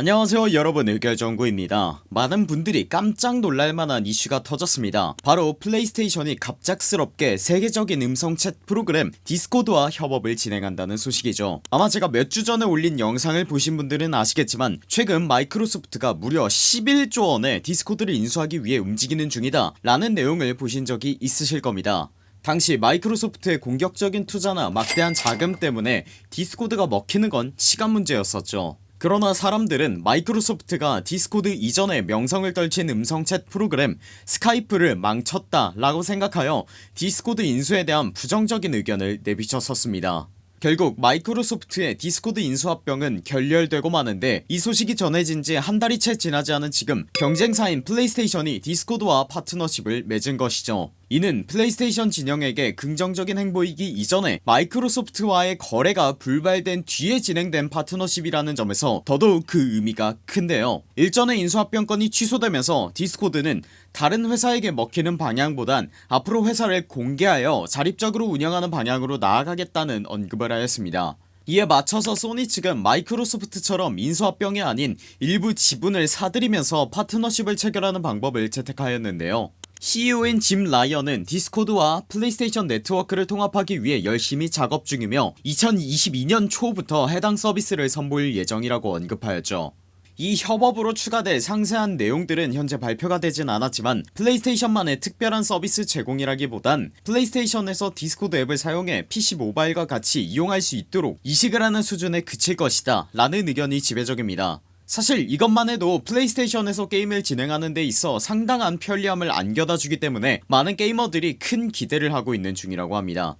안녕하세요 여러분. 의결정구입니다. 많은 분들이 깜짝 놀랄만한 이슈가 터졌습니다. 바로 플레이스테이션이 갑작스럽게 세계적인 음성 챗 프로그램 디스코드와 협업을 진행한다는 소식이죠. 아마 제가 몇 주 전에 올린 영상을 보신 분들은 아시겠지만 최근 마이크로소프트가 무려 11조원의 디스코드를 인수하기 위해 움직이는 중이다 라는 내용을 보신 적이 있으실 겁니다. 당시 마이크로소프트의 공격적인 투자나 막대한 자금 때문에 디스코드가 먹히는 건 시간 문제였었죠 그러나 사람들은 마이크로소프트가 디스코드 이전에 명성을 떨친 음성챗 프로그램 스카이프를 망쳤다 라고 생각하여 디스코드 인수에 대한 부정적인 의견을 내비쳤었습니다. 결국 마이크로소프트의 디스코드 인수합병은 결렬되고 마는데 이 소식이 전해진지 한 달이 채 지나지 않은 지금 경쟁사인 플레이스테이션이 디스코드와 파트너십을 맺은 것이죠 이는 플레이스테이션 진영에게 긍정적인 행보이기 이전에 마이크로소프트와의 거래가 불발된 뒤에 진행된 파트너십이라는 점에서 더더욱 그 의미가 큰데요. 일전의 인수합병건이 취소되면서 디스코드는 다른 회사에게 먹히는 방향보단 앞으로 회사를 공개하여 자립적으로 운영하는 방향으로 나아가겠다는 언급을 하였습니다. 이에 맞춰서 소니 측은 마이크로소프트처럼 인수합병이 아닌 일부 지분을 사들이면서 파트너십을 체결하는 방법을 채택하였는데요 CEO인 짐 라이언은 디스코드와 플레이스테이션 네트워크를 통합하기 위해 열심히 작업 중이며 2022년 초부터 해당 서비스를 선보일 예정이라고 언급하였죠. 이 협업으로 추가될 상세한 내용들은 현재 발표가 되진 않았지만 플레이스테이션만의 특별한 서비스 제공이라기보단 플레이스테이션에서 디스코드 앱을 사용해 PC 모바일과 같이 이용할 수 있도록 이식을 하는 수준에 그칠 것이다 라는 의견이 지배적입니다 사실 이것만 해도 플레이스테이션에서 게임을 진행하는 데 있어 상당한 편리함을 안겨다주기 때문에 많은 게이머들이 큰 기대를 하고 있는 중이라고 합니다.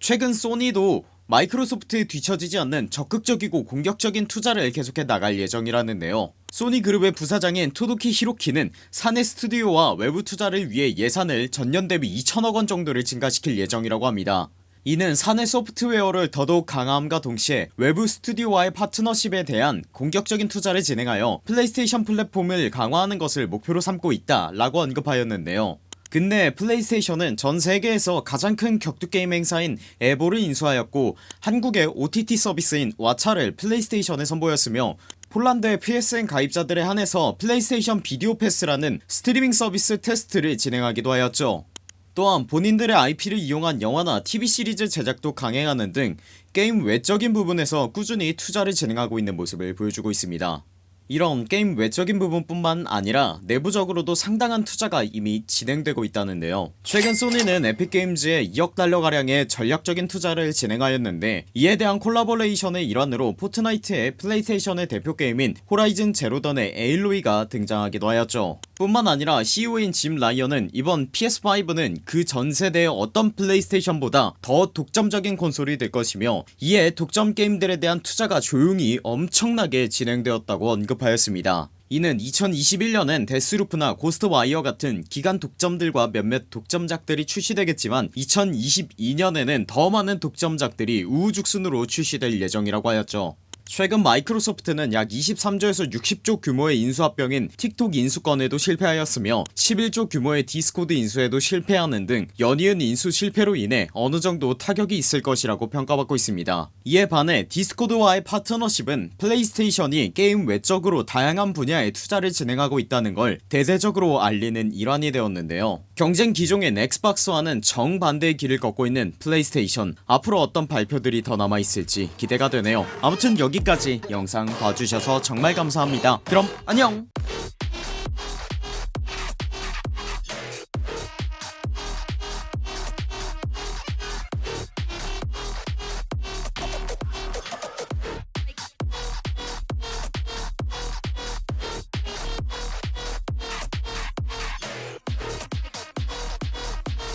최근 소니도 마이크로소프트에 뒤처지지 않는 적극적이고 공격적인 투자를 계속해 나갈 예정이라는데요. 소니그룹의 부사장인 토도키 히로키는 사내 스튜디오와 외부 투자를 위해 예산을 전년 대비 2천억원 정도를 증가시킬 예정이라고 합니다 이는 사내 소프트웨어를 더더욱 강화함과 동시에 외부 스튜디오와의 파트너십에 대한 공격적인 투자를 진행하여 플레이스테이션 플랫폼을 강화하는 것을 목표로 삼고 있다 라고 언급하였는데요. 근데 플레이스테이션은 전 세계에서 가장 큰 격투게임 행사인 에보를 인수하였고 한국의 OTT 서비스인 왓챠를 플레이스테이션에 선보였으며 폴란드의 PSN 가입자들에 한해서 플레이스테이션 비디오 패스라는 스트리밍 서비스 테스트를 진행하기도 하였죠 또한 본인들의 IP를 이용한 영화나 TV 시리즈 제작도 강행하는 등 게임 외적인 부분에서 꾸준히 투자를 진행하고 있는 모습을 보여주고 있습니다. 이런 게임 외적인 부분뿐만 아니라 내부적으로도 상당한 투자가 이미 진행되고 있다는데요. 최근 소니는 에픽게임즈에 2억 달러가량의 전략적인 투자를 진행하였는데 이에 대한 콜라보레이션의 일환으로 포트나이트의 플레이스테이션의 대표 게임인 호라이즌 제로던의 에일로이가 등장하기도 하였죠 뿐만 아니라 CEO인 짐 라이언은 이번 PS5는 그 전세대의 어떤 플레이스테이션보다 더 독점적인 콘솔이 될 것이며 이에 독점 게임들에 대한 투자가 조용히 엄청나게 진행되었다고 언급하였습니다. 이는 2021년엔 데스루프나 고스트와이어 같은 기간 독점들과 몇몇 독점작들이 출시되겠지만 2022년에는 더 많은 독점작들이 우후죽순으로 출시될 예정이라고 하였죠 최근 마이크로소프트는 약 23조에서 60조 규모의 인수합병인 틱톡 인수건에도 실패하였으며 11조 규모의 디스코드 인수에도 실패하는 등 연이은 인수 실패로 인해 어느정도 타격이 있을 것이라고 평가받고 있습니다. 이에 반해 디스코드와의 파트너십은 플레이스테이션이 게임 외적으로 다양한 분야에 투자를 진행하고 있다는 걸 대대적으로 알리는 일환이 되었는데요 경쟁 기종인 엑스박스와는 정반대의 길을 걷고 있는 플레이스테이션. 앞으로 어떤 발표들이 더 남아있을지 기대가 되네요. 아무튼 여기까지 영상 봐주셔서 정말 감사합니다. 그럼 안녕